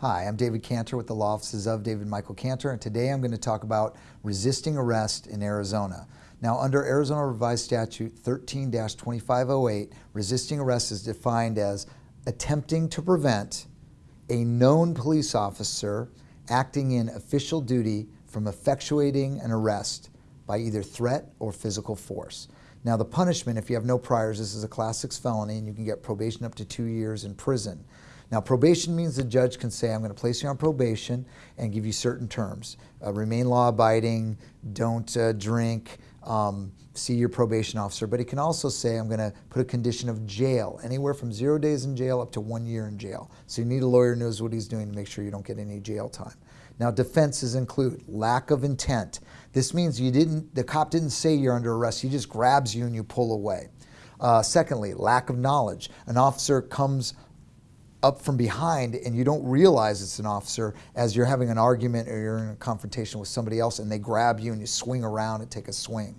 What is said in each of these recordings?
Hi, I'm David Cantor with the Law Offices of David Michael Cantor, and today I'm going to talk about resisting arrest in Arizona. Now, under Arizona Revised Statute 13-2508, resisting arrest is defined as attempting to prevent a known police officer acting in official duty from effectuating an arrest by either threat or physical force. Now, the punishment, if you have no priors, this is a class six felony and you can get probation up to two years in prison. Now, probation means the judge can say, I'm going to place you on probation and give you certain terms. Uh, remain law abiding, don't uh, drink, um, see your probation officer. But he can also say, I'm going to put a condition of jail, anywhere from zero days in jail up to one year in jail. So you need a lawyer who knows what he's doing to make sure you don't get any jail time. Now, defenses include lack of intent. This means you didn't, the cop didn't say you're under arrest. He just grabs you and you pull away. Uh, secondly, lack of knowledge. An officer comes up from behind and you don't realize it's an officer as you're having an argument or you're in a confrontation with somebody else and they grab you and you swing around and take a swing.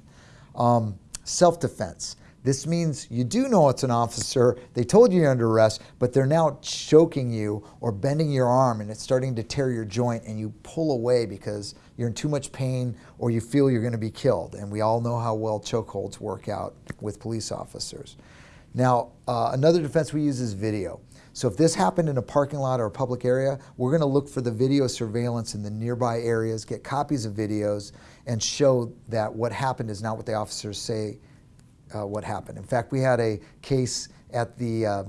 Um, Self-defense. This means you do know it's an officer, they told you you're under arrest, but they're now choking you or bending your arm and it's starting to tear your joint and you pull away because you're in too much pain or you feel you're going to be killed. And we all know how well chokeholds work out with police officers. Now, uh, another defense we use is video. So if this happened in a parking lot or a public area, we're going to look for the video surveillance in the nearby areas, get copies of videos, and show that what happened is not what the officers say uh, what happened. In fact, we had a case at the uh,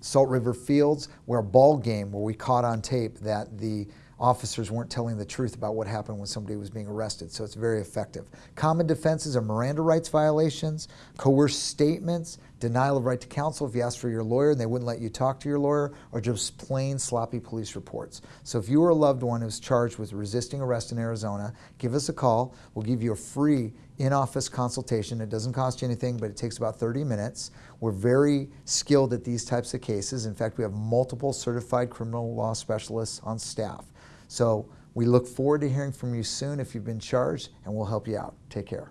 Salt River Fields where a ball game where we caught on tape that the officers weren't telling the truth about what happened when somebody was being arrested, so it's very effective. Common defenses are Miranda rights violations, coerced statements, denial of right to counsel if you asked for your lawyer and they wouldn't let you talk to your lawyer, or just plain sloppy police reports. So if you are a loved one who's charged with resisting arrest in Arizona, give us a call. We'll give you a free in-office consultation. It doesn't cost you anything, but it takes about 30 minutes. We're very skilled at these types of cases. In fact, we have multiple certified criminal law specialists on staff. So we look forward to hearing from you soon if you've been charged, and we'll help you out. Take care.